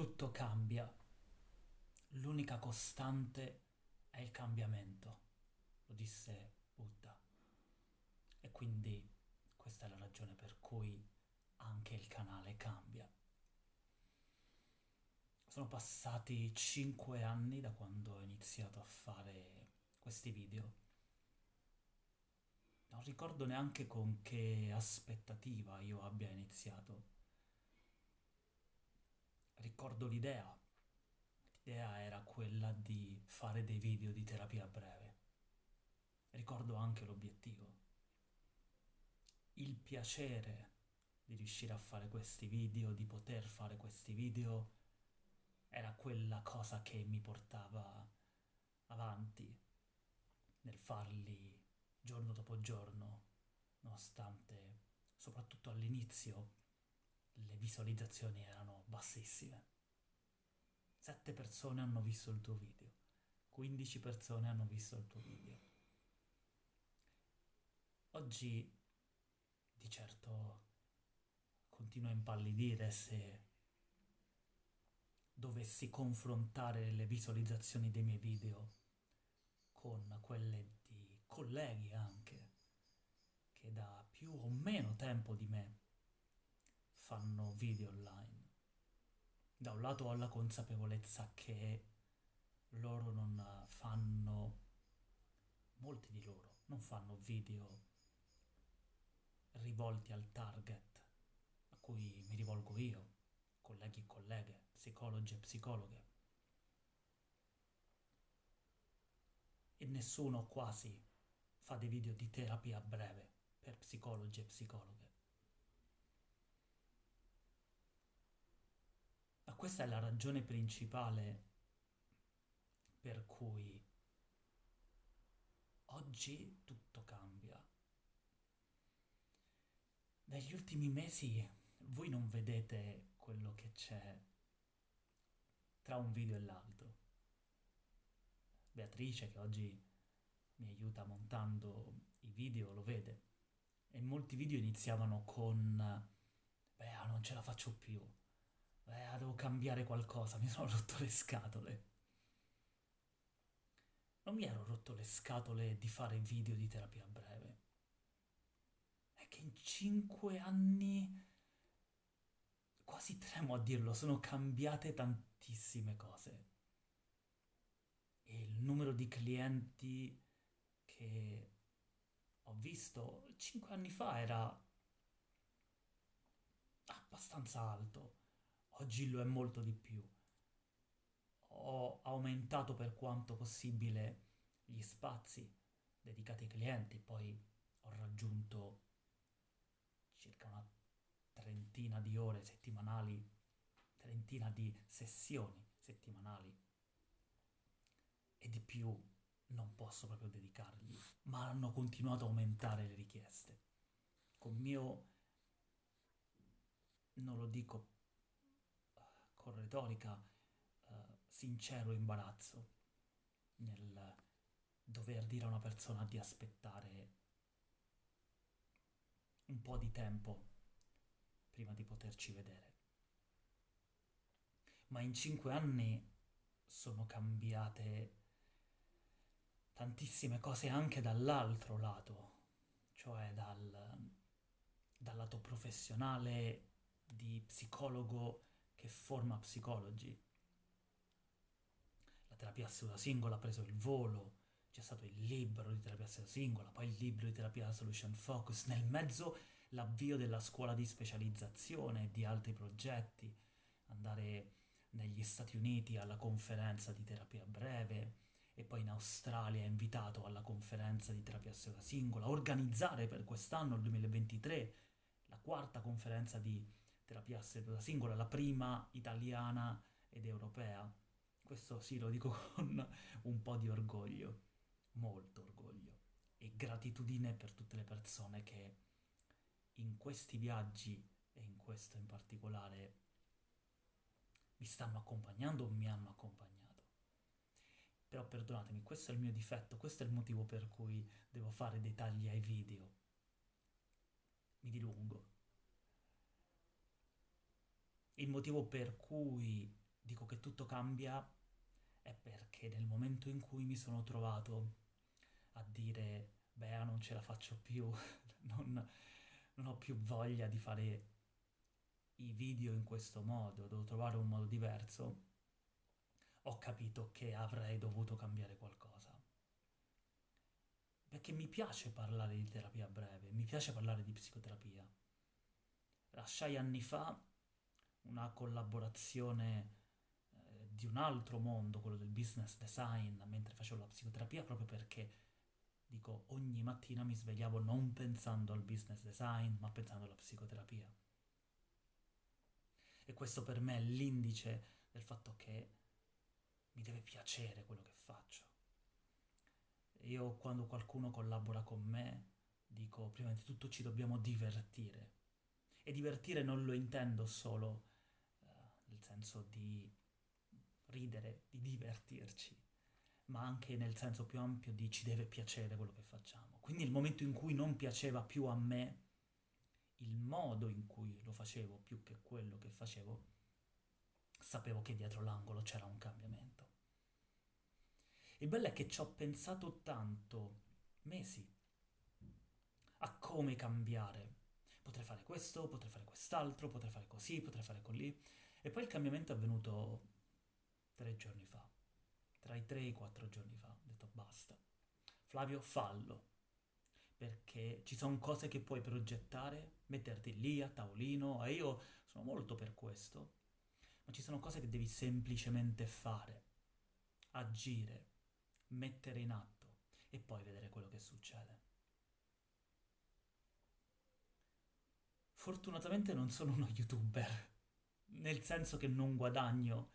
Tutto cambia. L'unica costante è il cambiamento, lo disse Buddha. E quindi questa è la ragione per cui anche il canale cambia. Sono passati 5 anni da quando ho iniziato a fare questi video. Non ricordo neanche con che aspettativa io abbia iniziato. Ricordo l'idea. L'idea era quella di fare dei video di terapia breve. Ricordo anche l'obiettivo. Il piacere di riuscire a fare questi video, di poter fare questi video, era quella cosa che mi portava avanti nel farli giorno dopo giorno, nonostante, soprattutto all'inizio, le visualizzazioni erano bassissime. Sette persone hanno visto il tuo video, 15 persone hanno visto il tuo video. Oggi, di certo, continuo a impallidire se dovessi confrontare le visualizzazioni dei miei video con quelle di colleghi anche, che da più o meno tempo di me fanno video online. Da un lato ho la consapevolezza che loro non fanno, molti di loro, non fanno video rivolti al target a cui mi rivolgo io, colleghi e colleghe, psicologi e psicologhe. E nessuno quasi fa dei video di terapia breve per psicologi e psicologhe. Questa è la ragione principale per cui oggi tutto cambia. Negli ultimi mesi voi non vedete quello che c'è tra un video e l'altro. Beatrice, che oggi mi aiuta montando i video, lo vede. E molti video iniziavano con beh, non ce la faccio più. Beh, ah, devo cambiare qualcosa, mi sono rotto le scatole. Non mi ero rotto le scatole di fare video di terapia breve. È che in cinque anni quasi tremo a dirlo, sono cambiate tantissime cose. E il numero di clienti che ho visto 5 anni fa era abbastanza alto, oggi lo è molto di più. Ho aumentato per quanto possibile gli spazi dedicati ai clienti, poi ho raggiunto circa una trentina di ore settimanali, trentina di sessioni settimanali e di più non posso proprio dedicargli, ma hanno continuato a aumentare le richieste. Con mio, non lo dico con retorica, uh, sincero imbarazzo nel dover dire a una persona di aspettare un po' di tempo prima di poterci vedere. Ma in cinque anni sono cambiate tantissime cose anche dall'altro lato, cioè dal, dal lato professionale di psicologo che forma psicologi. La terapia seduta singola ha preso il volo, c'è stato il libro di terapia seduta singola, poi il libro di terapia solution focus, nel mezzo l'avvio della scuola di specializzazione e di altri progetti, andare negli Stati Uniti alla conferenza di terapia breve e poi in Australia invitato alla conferenza di terapia seduta singola, organizzare per quest'anno, il 2023, la quarta conferenza di terapia seduta singola, la prima italiana ed europea. Questo sì, lo dico con un po' di orgoglio, molto orgoglio e gratitudine per tutte le persone che in questi viaggi e in questo in particolare mi stanno accompagnando o mi hanno accompagnato. Però perdonatemi, questo è il mio difetto, questo è il motivo per cui devo fare dei tagli ai video. Mi dilungo. Il motivo per cui dico che tutto cambia è perché nel momento in cui mi sono trovato a dire, Bea, non ce la faccio più, non, non ho più voglia di fare i video in questo modo, devo trovare un modo diverso, ho capito che avrei dovuto cambiare qualcosa. Perché mi piace parlare di terapia breve, mi piace parlare di psicoterapia. Lasciai anni fa una collaborazione eh, di un altro mondo, quello del business design, mentre facevo la psicoterapia, proprio perché, dico, ogni mattina mi svegliavo non pensando al business design, ma pensando alla psicoterapia. E questo per me è l'indice del fatto che mi deve piacere quello che faccio. Io quando qualcuno collabora con me dico prima di tutto ci dobbiamo divertire. E divertire non lo intendo solo nel senso di ridere, di divertirci, ma anche nel senso più ampio di ci deve piacere quello che facciamo. Quindi il momento in cui non piaceva più a me il modo in cui lo facevo più che quello che facevo, sapevo che dietro l'angolo c'era un cambiamento. Il bello è che ci ho pensato tanto, mesi, a come cambiare. Potrei fare questo, potrei fare quest'altro, potrei fare così, potrei fare così. E poi il cambiamento è avvenuto tre giorni fa, tra i tre e i quattro giorni fa. Ho detto basta. Flavio, fallo. Perché ci sono cose che puoi progettare, metterti lì a tavolino, e io sono molto per questo, ma ci sono cose che devi semplicemente fare, agire, mettere in atto e poi vedere quello che succede. Fortunatamente non sono uno youtuber, nel senso che non guadagno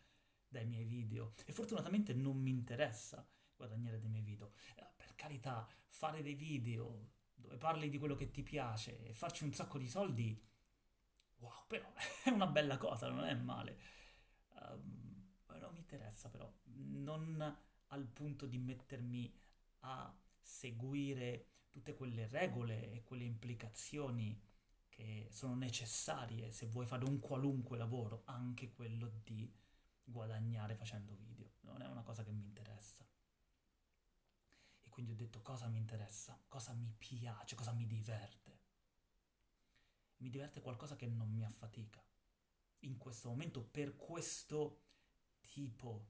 dai miei video e fortunatamente non mi interessa guadagnare dai miei video. Eh, per carità, fare dei video dove parli di quello che ti piace e farci un sacco di soldi, wow, però è una bella cosa, non è male. Um, non mi interessa però, non al punto di mettermi a seguire tutte quelle regole e quelle implicazioni che sono necessarie se vuoi fare un qualunque lavoro, anche quello di guadagnare facendo video. Non è una cosa che mi interessa. E quindi ho detto cosa mi interessa, cosa mi piace, cosa mi diverte. Mi diverte qualcosa che non mi affatica. In questo momento, per questo tipo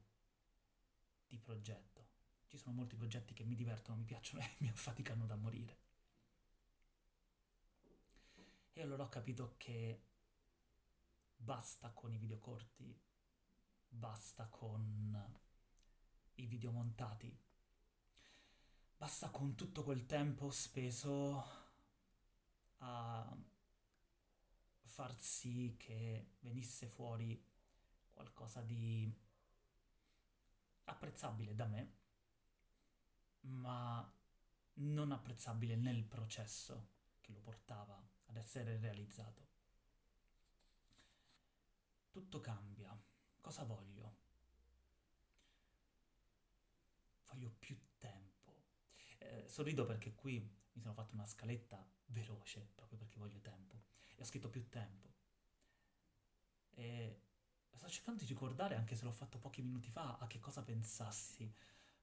di progetto. Ci sono molti progetti che mi divertono, mi piacciono e mi affaticano da morire. E allora ho capito che basta con i video corti, basta con i video montati, basta con tutto quel tempo speso a far sì che venisse fuori qualcosa di apprezzabile da me, ma non apprezzabile nel processo che lo portava ad essere realizzato. Tutto cambia. Cosa voglio? Voglio più tempo. Eh, sorrido perché qui mi sono fatto una scaletta veloce, proprio perché voglio tempo. E ho scritto più tempo. E sto cercando di ricordare, anche se l'ho fatto pochi minuti fa, a che cosa pensassi.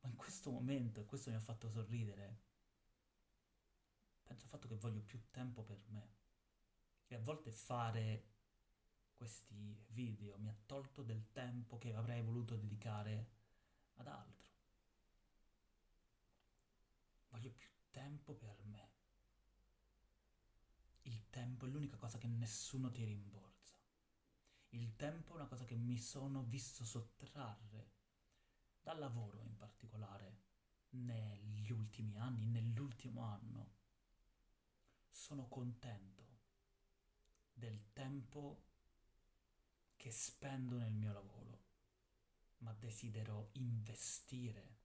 Ma in questo momento, e questo mi ha fatto sorridere, penso al fatto che voglio più tempo per me. E a volte fare questi video mi ha tolto del tempo che avrei voluto dedicare ad altro. Voglio più tempo per me. Il tempo è l'unica cosa che nessuno ti rimborsa. Il tempo è una cosa che mi sono visto sottrarre dal lavoro in particolare negli ultimi anni, nell'ultimo anno. Sono contento del tempo che spendo nel mio lavoro, ma desidero investire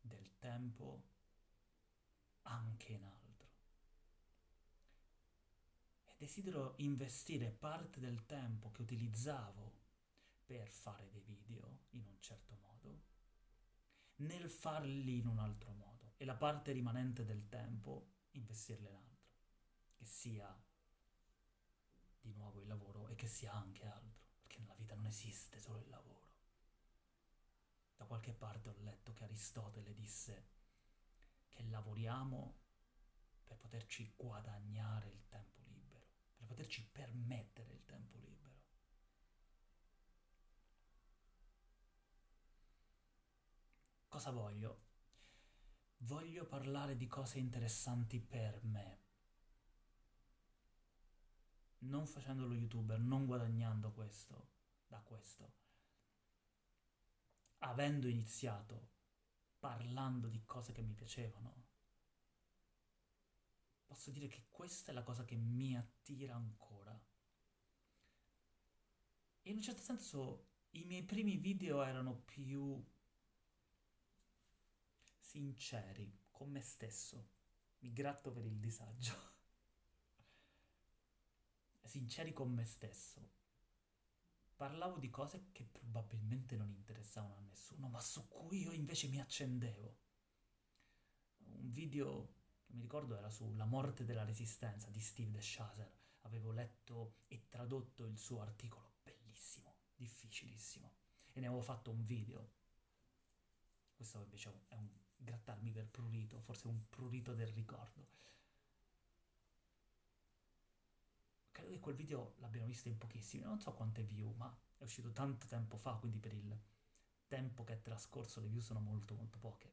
del tempo anche in altro. Desidero investire parte del tempo che utilizzavo per fare dei video in un certo modo nel farli in un altro modo. E la parte rimanente del tempo investirla in altro, che sia di nuovo il lavoro e che sia anche altro, perché nella vita non esiste solo il lavoro. qualche parte ho letto che Aristotele disse che lavoriamo per poterci guadagnare il tempo libero, per poterci permettere il tempo libero. Cosa voglio? Voglio parlare di cose interessanti per me. Non facendo lo youtuber, non guadagnando questo da questo. Avendo iniziato parlando di cose che mi piacevano, posso dire che questa è la cosa che mi attira ancora. E in un certo senso i miei primi video erano più sinceri con me stesso. Mi gratto per il disagio. Sinceri con me stesso. Parlavo di cose che probabilmente non interessavano a nessuno, ma su cui io invece mi accendevo. Un video che mi ricordo era sulla morte della resistenza di Steve DeShazer. Avevo letto e tradotto il suo articolo, bellissimo, difficilissimo, e ne avevo fatto un video. Questo invece è un grattarmi per prurito, forse un prurito del ricordo. Credo che quel video l'abbiano visto in pochissimi, non so quante view, ma è uscito tanto tempo fa, quindi per il tempo che è trascorso le view sono molto molto poche.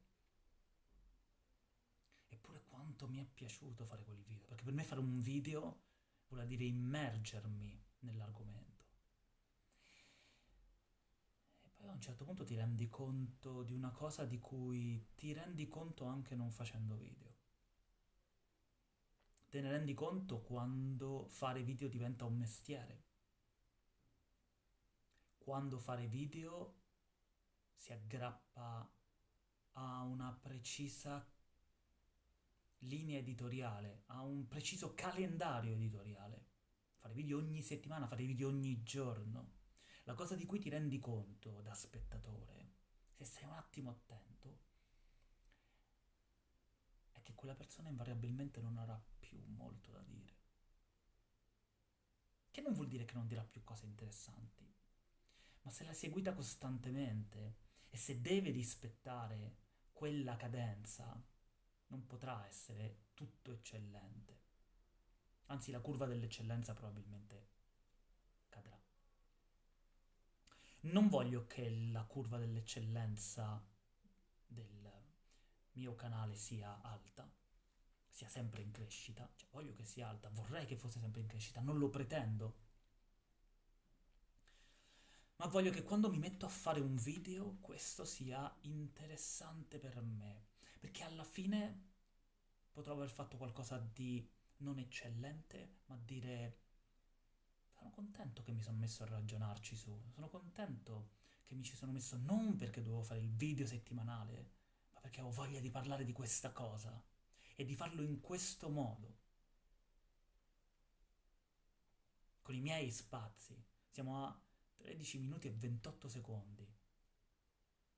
Eppure quanto mi è piaciuto fare quel video, perché per me fare un video vuol dire immergermi nell'argomento poi a un certo punto ti rendi conto di una cosa di cui ti rendi conto anche non facendo video. Te ne rendi conto quando fare video diventa un mestiere. Quando fare video si aggrappa a una precisa linea editoriale, a un preciso calendario editoriale. Fare video ogni settimana, fare video ogni giorno la cosa di cui ti rendi conto da spettatore, se sei un attimo attento, è che quella persona invariabilmente non avrà più molto da dire. Che non vuol dire che non dirà più cose interessanti, ma se l'hai seguita costantemente e se deve rispettare quella cadenza, non potrà essere tutto eccellente. Anzi, la curva dell'eccellenza probabilmente Non voglio che la curva dell'eccellenza del mio canale sia alta, sia sempre in crescita, cioè voglio che sia alta, vorrei che fosse sempre in crescita, non lo pretendo. Ma voglio che quando mi metto a fare un video questo sia interessante per me, perché alla fine potrò aver fatto qualcosa di non eccellente, ma dire sono contento che mi sono messo a ragionarci su, sono contento che mi ci sono messo non perché dovevo fare il video settimanale, ma perché avevo voglia di parlare di questa cosa e di farlo in questo modo. Con i miei spazi. Siamo a 13 minuti e 28 secondi.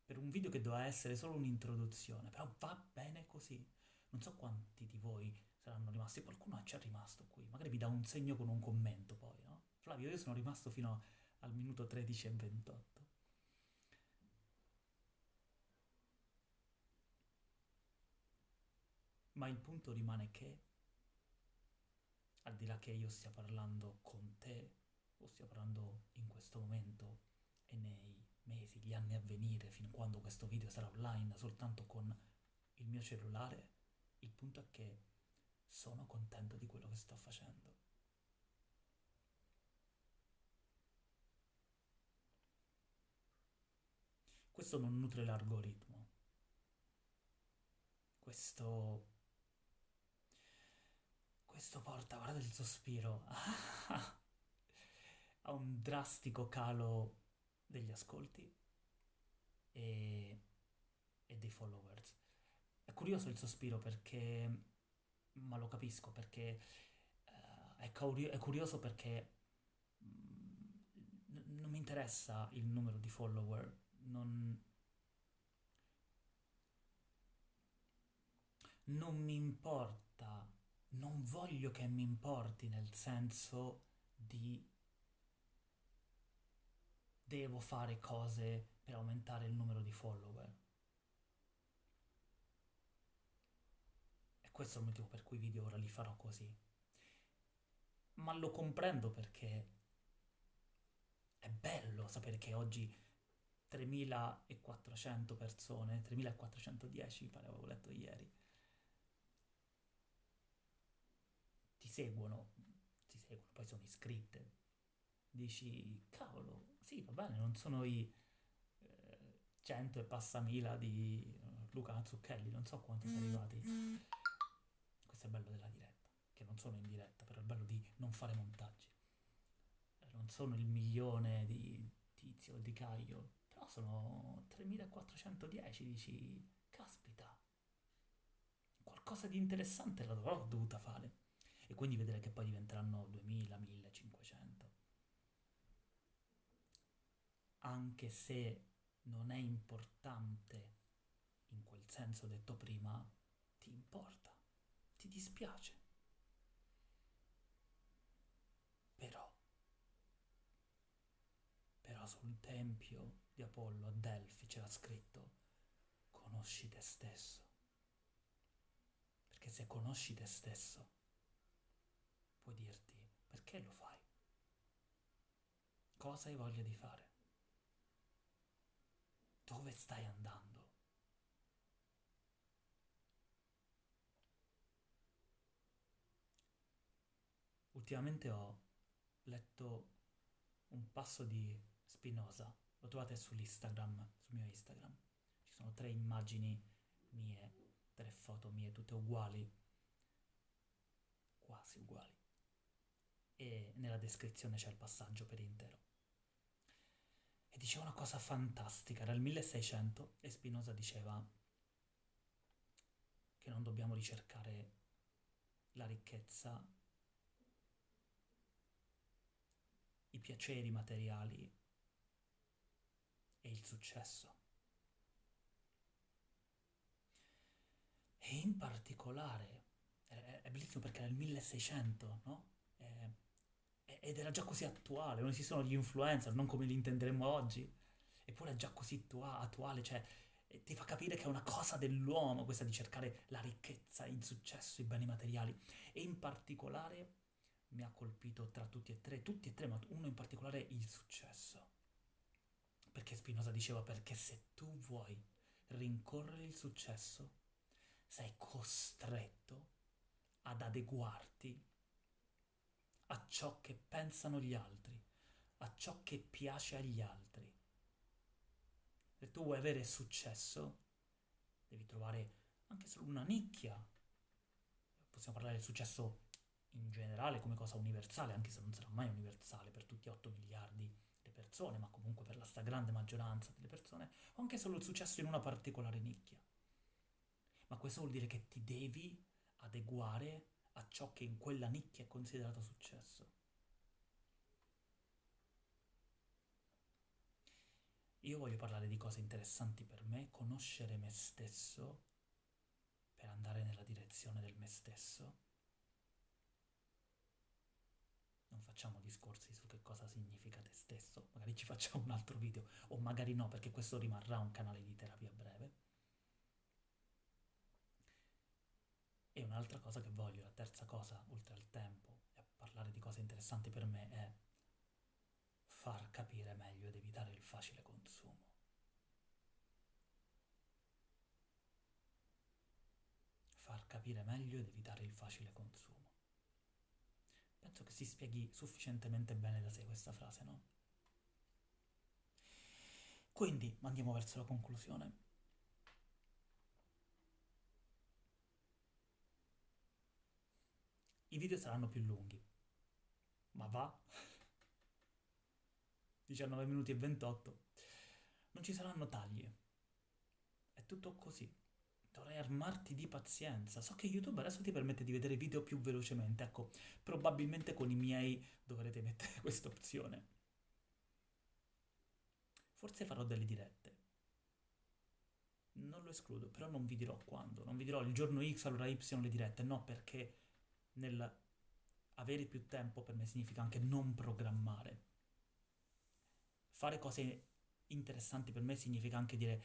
Per un video che doveva essere solo un'introduzione, però va bene così. Non so quanti di voi saranno rimasti, qualcuno ci è rimasto qui, magari vi dà un segno con un commento poi, no? Flavio, io sono rimasto fino al minuto 13 e 28. Ma il punto rimane che, al di là che io stia parlando con te, o stia parlando in questo momento e nei mesi, gli anni a venire, fin quando questo video sarà online, soltanto con il mio cellulare, il punto è che sono contento di quello che sto facendo. Questo non nutre l'algoritmo. Questo... Questo porta, guarda il sospiro, a un drastico calo degli ascolti e, e dei followers. È curioso il sospiro perché, ma lo capisco perché uh, è, curio- è, curioso perché mm, non mi interessa il numero di follower non, non mi importa, non voglio che mi importi nel senso di devo fare cose per aumentare il numero di follower. E questo è il motivo per cui i video ora li farò così. Ma lo comprendo perché è bello sapere che oggi 3400 persone, 3410 mi pare avevo letto ieri, ti seguono, ti seguono, poi sono iscritte. Dici, cavolo, sì, va bene, non sono i eh, 100 e passa mila di eh, Luca Mazzucchelli, non so quanti sono arrivati. Questo è il bello della diretta, che non sono in diretta, però è il bello di non fare montaggi. Eh, Non sono il milione di Tizio di Caio, però sono 3410, dici, caspita, qualcosa di interessante l'avrò dovuta fare. E quindi vedere che poi diventeranno 2000, 1500. Anche se non è importante in quel senso detto prima, ti importa, ti dispiace. Però, però sul tempio di Apollo a Delfi c'era scritto, conosci te stesso. Perché se conosci te stesso, puoi dirti perché lo fai, cosa hai voglia di fare, dove stai andando. Ultimamente ho letto un passo di Spinoza, lo trovate sull'Instagram, sul mio Instagram. Ci sono tre immagini mie, tre foto mie, tutte uguali, quasi uguali. E nella descrizione c'è il passaggio per intero. E diceva una cosa fantastica, era il 1600 e Spinoza diceva che non dobbiamo ricercare la ricchezza, i piaceri materiali e il successo. E in particolare, è, bellissimo perché era il 1600, no? Ed era già così attuale, non esistono gli influencer, non come li intenderemo oggi, eppure è già così attua- attuale, cioè ti fa capire che è una cosa dell'uomo questa di cercare la ricchezza, il successo, i beni materiali. E in particolare mi ha colpito tra tutti e tre, tutti e tre, ma uno in particolare il successo. Perché Spinoza diceva, perché se tu vuoi rincorrere il successo, sei costretto ad adeguarti a ciò che pensano gli altri, a ciò che piace agli altri. Se tu vuoi avere successo, devi trovare anche solo una nicchia. Possiamo parlare del successo in generale come cosa universale, anche se non sarà mai universale per tutti 8 miliardi di persone, ma comunque per la stragrande maggioranza delle persone, o anche solo il successo in una particolare nicchia. Ma questo vuol dire che ti devi adeguare a ciò che in quella nicchia è considerato successo. Io voglio parlare di cose interessanti per me, conoscere me stesso per andare nella direzione del me stesso. Non facciamo discorsi su che cosa significa te stesso, magari ci facciamo un altro video, o magari no, perché questo rimarrà un canale di terapia breve. E un'altra cosa che voglio, la terza cosa, oltre al tempo e a parlare di cose interessanti per me, è far capire meglio ed evitare il facile consumo. Far capire meglio ed evitare il facile consumo. Penso che si spieghi sufficientemente bene da sé questa frase, no? Quindi andiamo verso la conclusione. I video saranno più lunghi, ma va. 19 minuti e 28. Non ci saranno tagli. È tutto così. Dovrei armarti di pazienza. So che YouTube adesso ti permette di vedere video più velocemente. Ecco, probabilmente con i miei dovrete mettere questa opzione. Forse farò delle dirette. Non lo escludo, però non vi dirò quando. Non vi dirò il giorno X, allora Y le dirette. No, perché nel avere più tempo per me significa anche non programmare. fare cose interessanti per me significa anche dire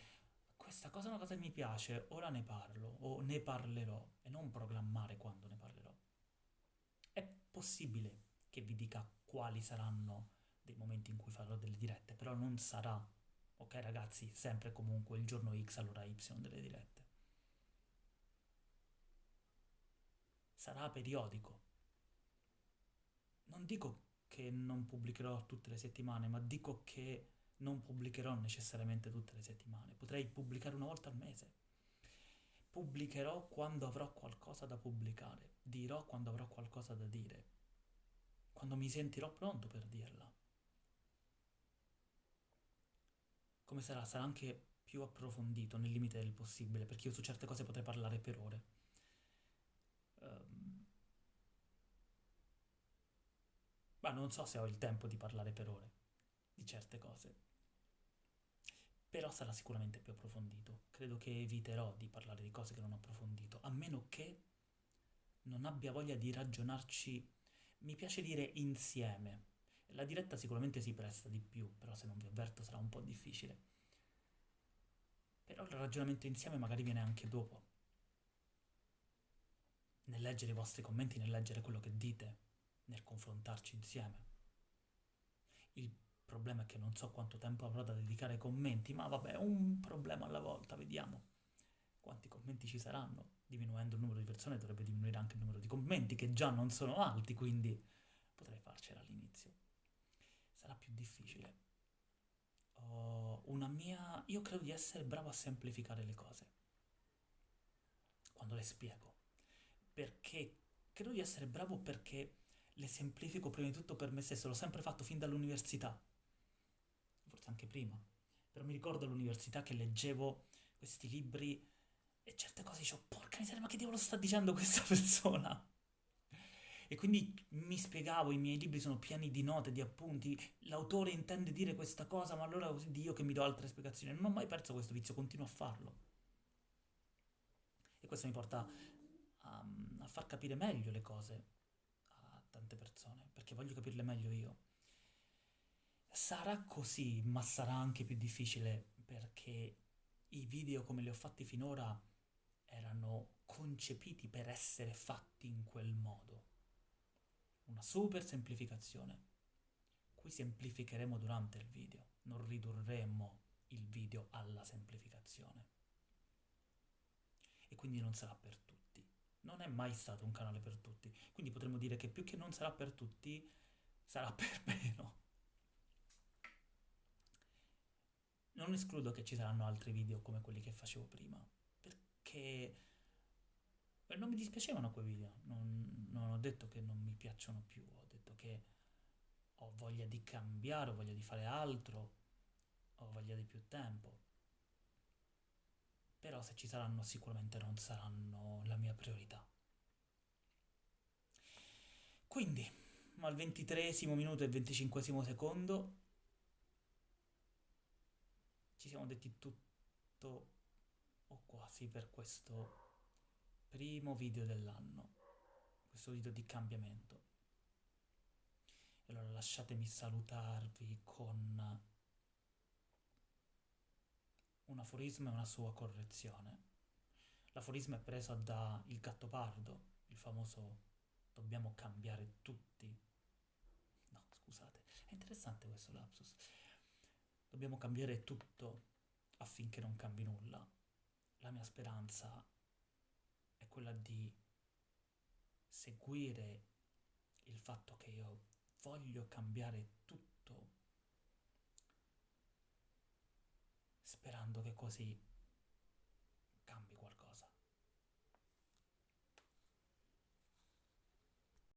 questa cosa è una cosa che mi piace, ora ne parlo o ne parlerò e non programmare quando ne parlerò. È possibile che vi dica quali saranno dei momenti in cui farò delle dirette, però non sarà, ok ragazzi, sempre comunque il giorno X all'ora Y delle dirette. Sarà periodico. Non dico che non pubblicherò tutte le settimane, ma dico che non pubblicherò necessariamente tutte le settimane, potrei pubblicare una volta al mese. Pubblicherò quando avrò qualcosa da pubblicare, dirò quando avrò qualcosa da dire, quando mi sentirò pronto per dirla. Come sarà? Sarà anche più approfondito nel limite del possibile, perché io su certe cose potrei parlare per ore. Um, ma non so se ho il tempo di parlare per ore di certe cose però sarà sicuramente più approfondito. Credo che eviterò di parlare di cose che non ho approfondito, a meno che non abbia voglia di ragionarci, mi piace dire insieme. La diretta sicuramente si presta di più, però se non vi avverto sarà un po' difficile. Però il ragionamento insieme magari viene anche dopo. Nel leggere i vostri commenti, nel leggere quello che dite, nel confrontarci insieme. Il problema è che non so quanto tempo avrò da dedicare ai commenti, ma vabbè, un problema alla volta, vediamo quanti commenti ci saranno. Diminuendo il numero di persone dovrebbe diminuire anche il numero di commenti, che già non sono alti, quindi potrei farcela all'inizio. Sarà più difficile. Ho una mia... Io credo di essere bravo a semplificare le cose. Quando le spiego. Perché credo di essere bravo perché le semplifico prima di tutto per me stesso, l'ho sempre fatto fin dall'università forse anche prima, però mi ricordo all'università che leggevo questi libri e certe cose dicevo, porca miseria, ma che diavolo sta dicendo questa persona? E quindi mi spiegavo, i miei libri sono pieni di note, di appunti, l'autore intende dire questa cosa, ma allora io che mi do altre spiegazioni. Non ho mai perso questo vizio, continuo a farlo. E questo mi porta a far capire meglio le cose a tante persone, perché voglio capirle meglio io. Sarà così, ma sarà anche più difficile perché i video come li ho fatti finora erano concepiti per essere fatti in quel modo. Una super semplificazione. Qui semplificheremo durante il video, non ridurremo il video alla semplificazione. E quindi non sarà per tutti. Non è mai stato un canale per tutti. Quindi potremmo dire che più che non sarà per tutti, sarà per meno. Non escludo che ci saranno altri video come quelli che facevo prima, perché non mi dispiacevano quei video, non, non ho detto che non mi piacciono più, ho detto che ho voglia di cambiare, ho voglia di fare altro, ho voglia di più tempo. Però se ci saranno sicuramente non saranno la mia priorità. Quindi, al ventitresimo minuto e venticinquesimo secondo ci siamo detti tutto o quasi per questo primo video dell'anno, questo video di cambiamento. E allora lasciatemi salutarvi con un aforisma e una sua correzione. L'aforisma è preso da Il Gattopardo, il famoso dobbiamo cambiare tutti. No, scusate, è interessante questo lapsus. Dobbiamo cambiare tutto affinché non cambi nulla. La mia speranza è quella di seguire il fatto che io voglio cambiare tutto, sperando che così